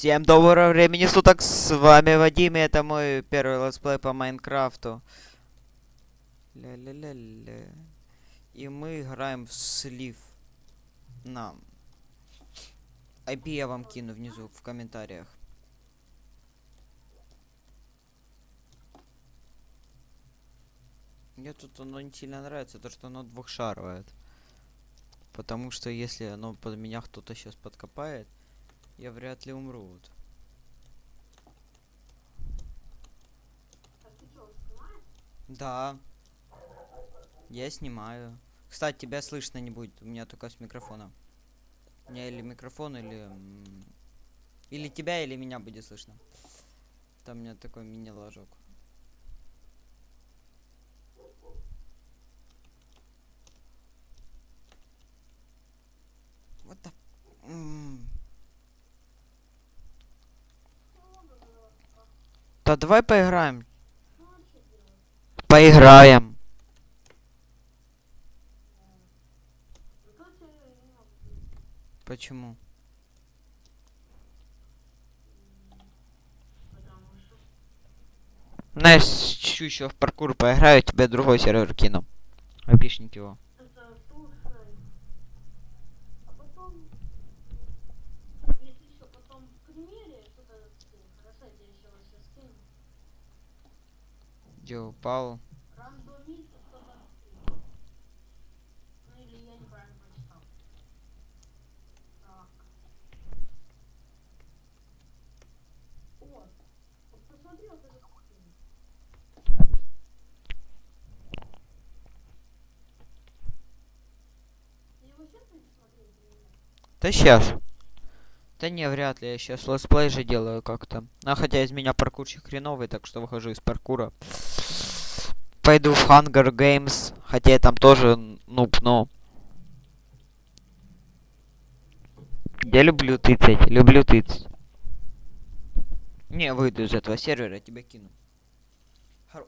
Всем доброго времени суток, с вами Вадим, и это мой первый летсплей по Майнкрафту. Ля-ля-ля-ля. И мы играем в слив. На. IP я вам кину внизу в комментариях. Мне тут оно не сильно нравится, то что оно двухшаровое. Потому что если оно под меня кто-то сейчас подкопает, я вряд ли умру. Вот. Да. Я снимаю. Кстати, тебя слышно не будет. У меня только с микрофона. У меня или микрофон, или... Или тебя, или меня будет слышно. Там у меня такой мини-ложок. Вот так. Да давай поиграем. Поиграем. Почему? Знаешь, чуть еще в паркур поиграю, тебе другой сервер кину. Опишник его. Это слушай. А потом, если что, потом в примере что-то скинь. Хорошо, я тебе еще раз сейчас скину. Где упал? Рандомит кто-то скинул. Ну или я неправильно прочитал. Так. Вот. Вот посмотри вот этот скин. Ты его сейчас будешь смотреть или нет? Да сейчас. Да не, вряд ли, я сейчас летсплей же делаю как-то. А хотя из меня паркурщик хреновый, так что выхожу из паркура. Пойду в Hunger Games, хотя я там тоже нуб, но... Я люблю тыцать, люблю тыцать. Не, выйду из этого сервера, тебя кину.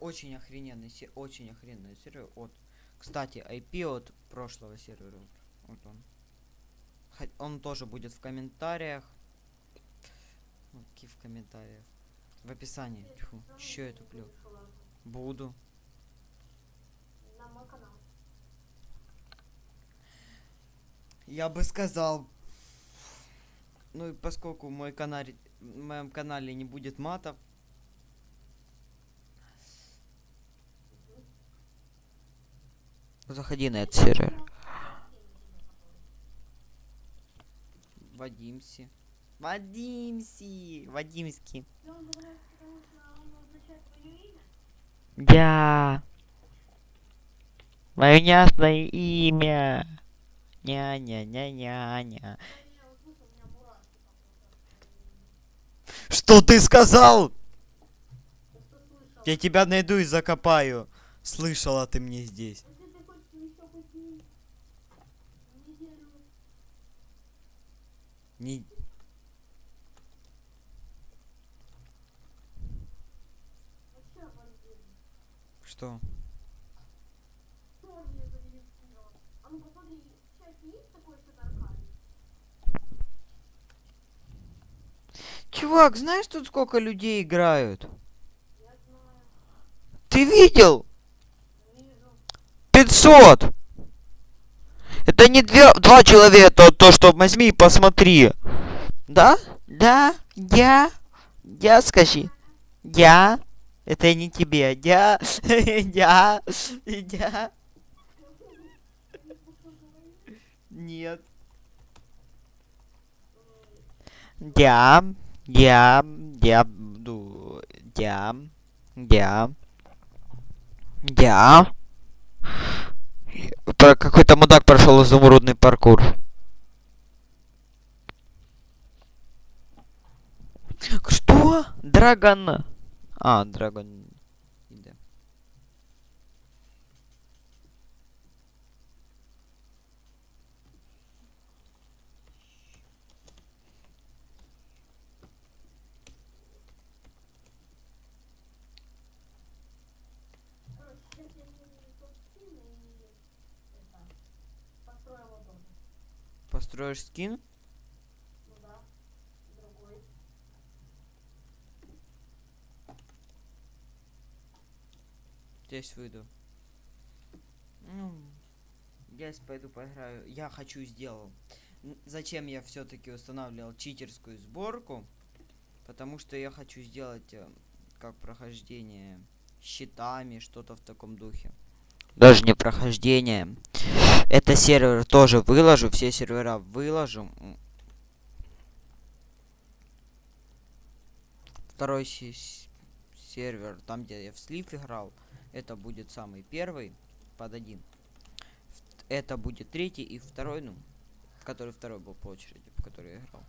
Очень охрененный очень охрененный сервер. Вот. Кстати, IP от прошлого сервера. Вот он. Он тоже будет в комментариях. Ну, в комментариях? В описании. Тьфу, чё я туплю? Буду. На мой канал. Я бы сказал. Ну и поскольку мой канал, в моем канале не будет матов. Заходи на этот сервер. Вадимси. Вадимси. Вадимский. Я. Мое ясное имя. Ня-ня-ня-ня-ня. Что ты сказал? Я тебя найду и закопаю. Слышала ты мне здесь. Не-. Что? Тоже я зарегистрирован. А ну посмотри, в чате есть такой что-то аркадий? Чувак, знаешь тут сколько людей играют? Ты видел? Вижу. 500! Это не две, два человека, то, что возьми и посмотри. Да? Да? Я? Я скажи. Я? Это не тебе. Я? Я? Я? Нет. Я? Я? Я буду... Я? Я? Я? Про какой-то мудак прошел изумрудный паркур. Что? Драгон. А, Драгон. Строишь скин? Ну, да. Другой. Здесь выйду. Ну, я пойду поиграю. Я хочу сделал. Зачем я все-таки устанавливал читерскую сборку? Потому что я хочу сделать э, как прохождение щитами, что-то в таком духе. Даже не прохождение. Это сервер тоже выложу, все сервера выложу. Второй сервер, там где я в слив играл, это будет самый первый под один. Это будет третий и второй, ну, который второй был по очереди, по которой я играл.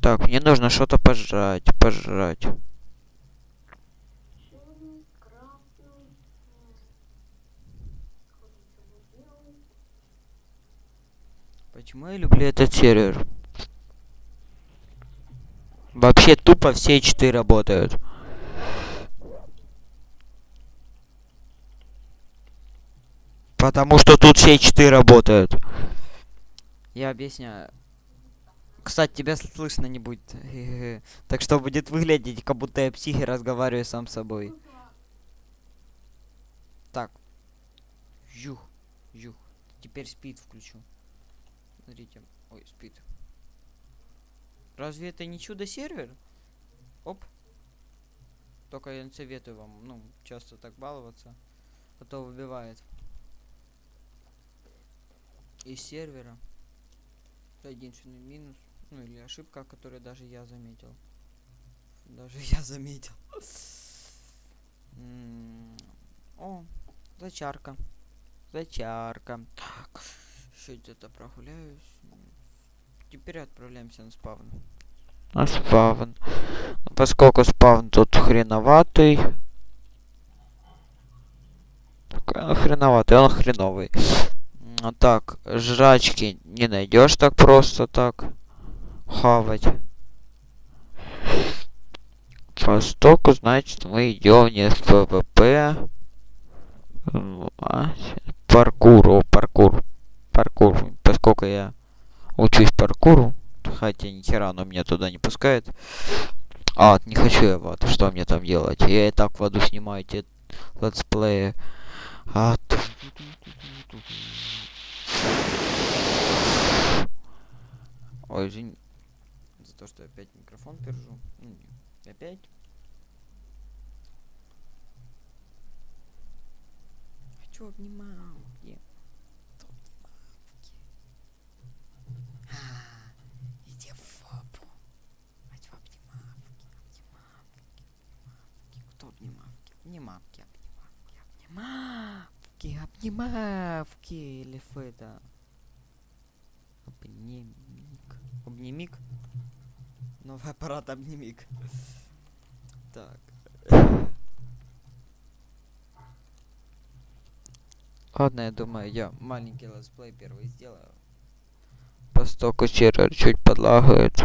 Так, мне нужно что-то пожрать, пожрать. Почему я люблю этот сервер? Вообще тупо все четыре работают. Потому что тут все четыре работают. Я объясняю. Кстати, тебя слышно не будет. Так что будет выглядеть, как будто я психи разговариваю сам с собой. Так. Жух. Жух. Теперь спид включу. Смотрите. Ой, спид. Разве это не чудо-сервер? Оп. Только я не советую вам, ну, часто так баловаться. А то выбивает. Из сервера. Это единственный минус. Ну или ошибка, которую даже я заметил. Даже я заметил. О, зачарка. Зачарка. Так. Еще где-то прогуляюсь. Теперь отправляемся на спавн. На спавн. Поскольку спавн тут хреноватый. Он хреноватый, он хреновый. М, Так, жрачки не найдешь так просто так. Хавать. Постольку, значит, мы идем не в PvP. М, а, с- Паркур, паркур. Поскольку я учусь паркуру, хотя ни хера оно меня туда не пускает. А, не хочу я в ад, что мне там делать? Я и так в аду снимаю эти летсплеи. А, Ой, извини то, что опять микрофон держу. Ну, Опять. Хочу обнималки. А, Иди в фабу. Хочу обнималки, обнималки, обнималки. Кто обнималки? Обнималки, обнималки, обнималки, обнималки. Или это? Обнимик. Обнимик? Новый аппарат обнимик. Так. Ладно, я думаю, я маленький летсплей первый сделаю. Постольку сервер чуть подлагает.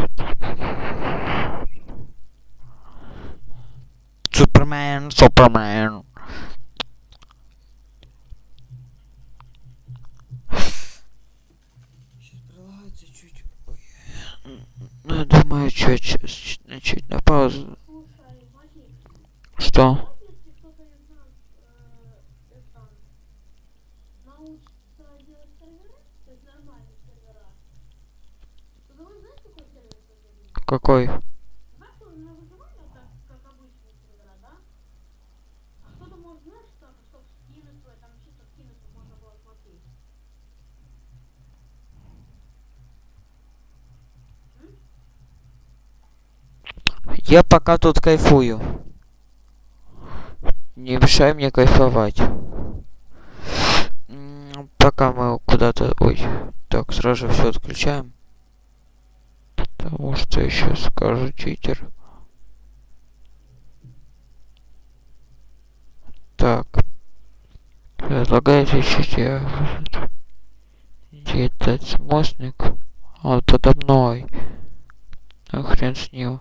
Супермен, Супермен. Сейчас прилагается чуть. Ну, думаю, чуть, чуть, чуть, на паузу. Что? если кто-то из нас э, это, научится делать сервера, то есть нормальные сервера, то давай знаешь, какой сервер создадим? Какой? Давай что, на выживание, так, как обычные сервера, да? А кто-то может, знаешь, что, чтобы скины свои, там чисто скины, чтобы можно было смотреть. Я пока тут кайфую. Не мешай мне кайфовать. Пока мы куда-то... Ой. Так, сразу все отключаем. Потому что еще скажу читер. Так. Предлагаю ищите я... Где этот мостник? Он подо мной. А хрен с ним.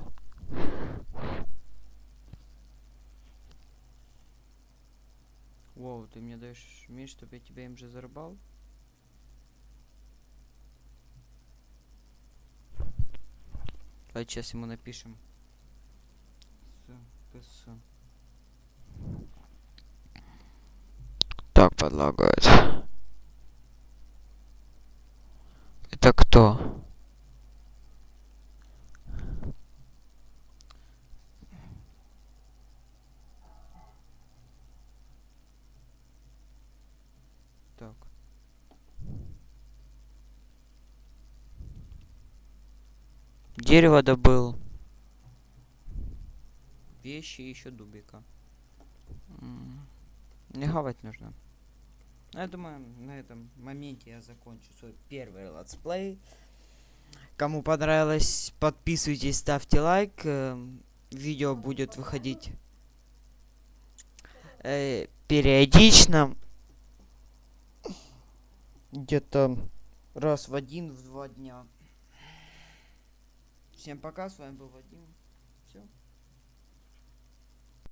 Воу, ты мне даешь меч, чтобы я тебя им же зарубал? Давайте сейчас ему напишем. СПС. Так подлагает. Это кто? Так. Дерево добыл. Вещи еще дубика. Не хавать нужно. Ну, Я думаю, на этом моменте я закончу свой первый летсплей. Кому понравилось, подписывайтесь, ставьте лайк. эм, Видео будет выходить э, периодично. Где-то раз в один, в два дня. Всем пока, с вами был Вадим.